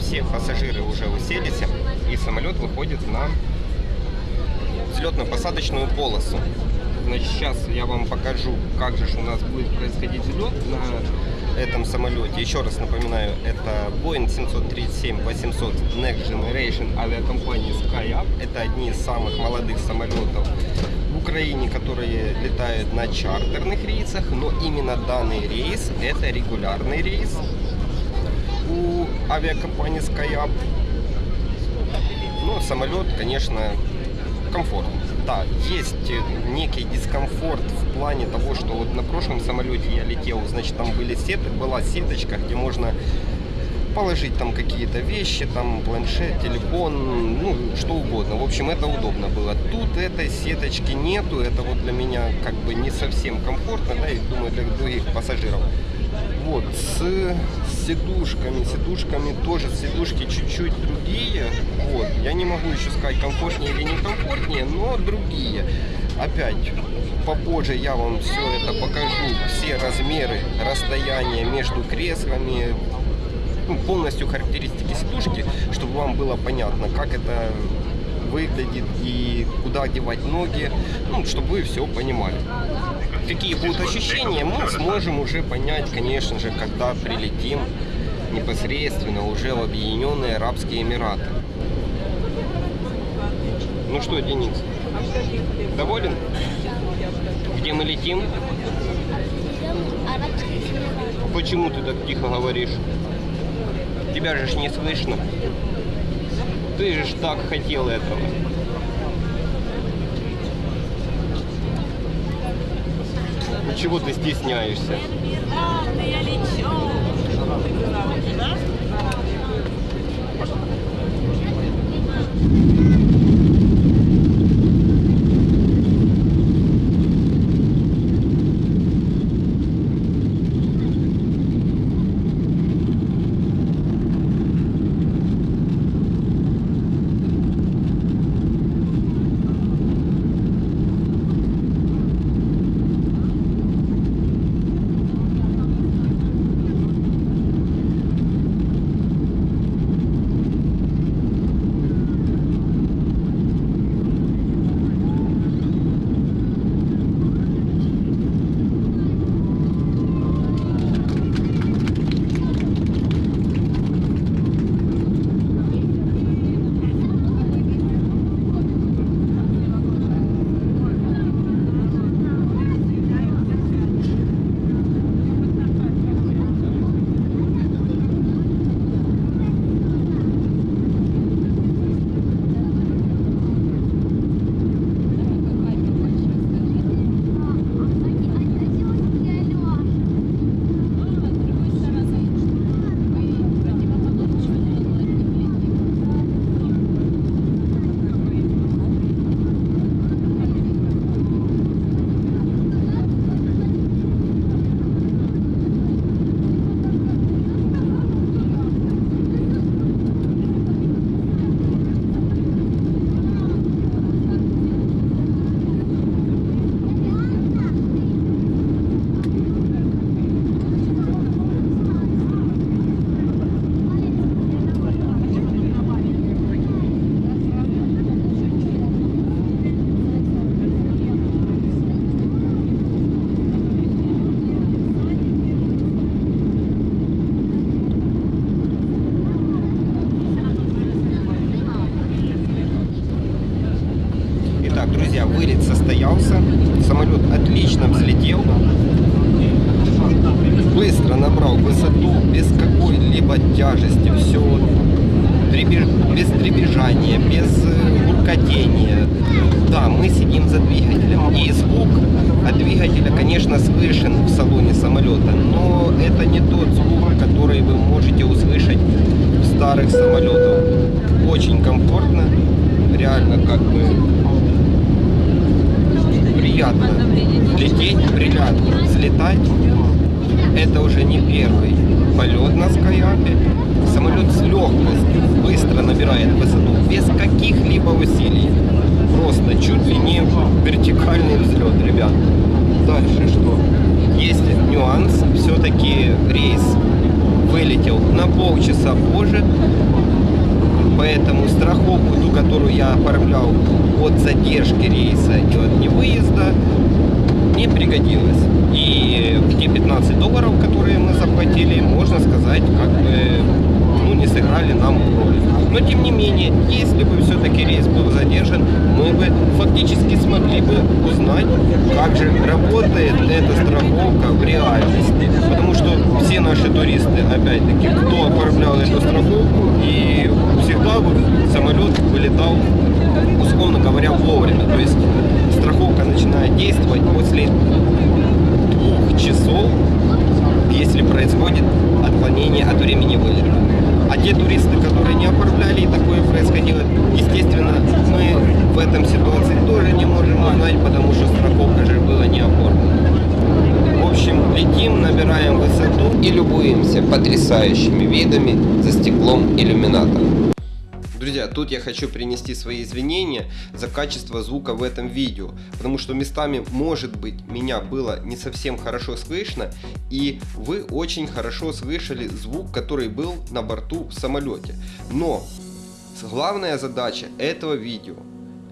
все пассажиры уже уселись, и самолет выходит на взлетно-посадочную полосу. Значит, сейчас я вам покажу, как же у нас будет происходить взлет на этом самолете. Еще раз напоминаю, это Boeing 737-800 Next Generation авиакомпании SkyUp. Это одни из самых молодых самолетов в Украине, которые летают на чартерных рейсах, но именно данный рейс это регулярный рейс у авиакомпании SkyUp. Ну, самолет, конечно, комфортный. Да, есть некий дискомфорт в плане того, что вот на прошлом самолете я летел, значит, там были сеты, была сеточка, где можно положить там какие-то вещи, там планшет, телефон, ну, что угодно. В общем, это удобно было. Тут этой сеточки нету, это вот для меня как бы не совсем комфортно, да, и думаю, для других пассажиров. С сидушками, сидушками тоже, сидушки чуть-чуть другие. Вот, я не могу еще сказать, комфортнее или не комфортнее, но другие. Опять, попозже я вам все это покажу, все размеры, расстояние между креслами, ну, полностью характеристики сидушки, чтобы вам было понятно, как это выглядит и куда одевать ноги, ну, чтобы вы все понимали. Какие будут ощущения, мы сможем уже понять, конечно же, когда прилетим непосредственно уже в Объединенные Арабские Эмираты. Ну что, Денис, доволен? Где мы летим? Почему ты так тихо говоришь? Тебя же не слышно. Ты же так хотел этого. Ну чего ты стесняешься? я лечу. Друзья, вылет состоялся. Самолет отлично взлетел. Быстро набрал высоту, без какой-либо тяжести. Все без дребезжания, без буркотения. Да, мы сидим за двигателем. И звук от двигателя, конечно, слышен в салоне самолета. Но это не тот звук, который вы можете услышать в старых самолетах. Очень комфортно. Реально как бы приятно лететь, приятно взлетать. Это уже не первый полет на Скайапе. Самолет с легкостью быстро набирает высоту, без каких-либо усилий. Просто чуть ли не вертикальный взлет, ребят. Дальше что? Есть нюанс. Все-таки рейс вылетел на полчаса часа позже. Поэтому страховку, ту, которую я оформлял от задержки рейса и от невыезда, не пригодилась. И те 15 долларов, которые мы заплатили, можно сказать, как бы ну, не сыграли нам роль. Но тем не менее, если бы все-таки рейс был задержан, мы бы фактически смогли бы узнать, как же работает эта страховка в реальности. Потому что все наши туристы, опять-таки, кто оформлял эту страховку, и всегда самолет вылетал, условно говоря, вовремя. То есть страховка начинает действовать после двух часов, если происходит отклонение от времени вылета. А те туристы, которые не оформляли и такое происходило, естественно, мы в этом ситуации тоже не можем узнать, потому что страховка же была не оформлена. В общем, летим, набираем высоту и любуемся потрясающими видами за стеклом иллюминатора. Друзья, тут я хочу принести свои извинения за качество звука в этом видео, потому что местами, может быть, меня было не совсем хорошо слышно, и вы очень хорошо слышали звук, который был на борту в самолете. Но главная задача этого видео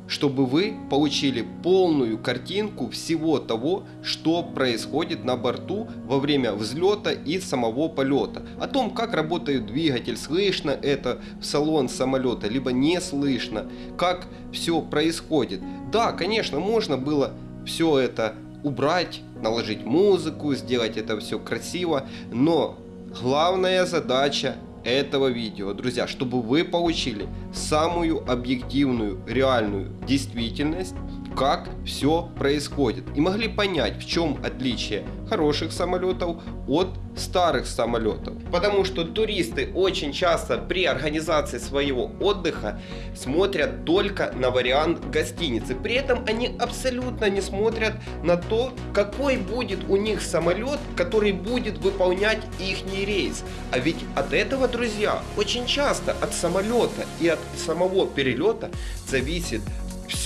чтобы вы получили полную картинку всего того, что происходит на борту во время взлета и самого полета. О том, как работает двигатель, слышно это в салон самолета, либо не слышно, как все происходит. Да, конечно, можно было все это убрать, наложить музыку, сделать это все красиво, но главная задача этого видео, друзья, чтобы вы получили самую объективную, реальную действительность, как все происходит. И могли понять, в чем отличие хороших самолетов от старых самолетов. Потому что туристы очень часто при организации своего отдыха смотрят только на вариант гостиницы. При этом они абсолютно не смотрят на то, какой будет у них самолет, который будет выполнять их рейс. А ведь от этого, друзья, очень часто от самолета и от самого перелета зависит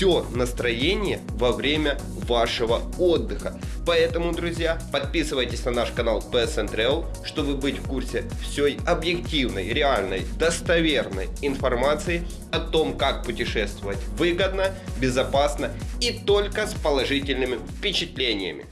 все настроение во время вашего отдыха. Поэтому, друзья, подписывайтесь на наш канал PSN Travel, чтобы быть в курсе всей объективной, реальной, достоверной информации о том, как путешествовать выгодно, безопасно и только с положительными впечатлениями.